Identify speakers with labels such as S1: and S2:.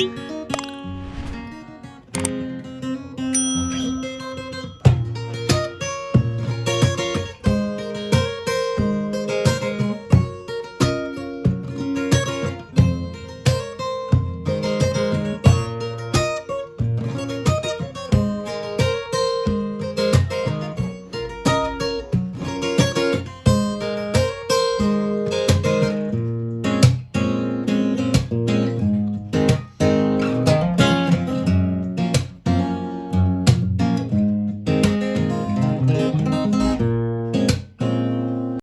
S1: you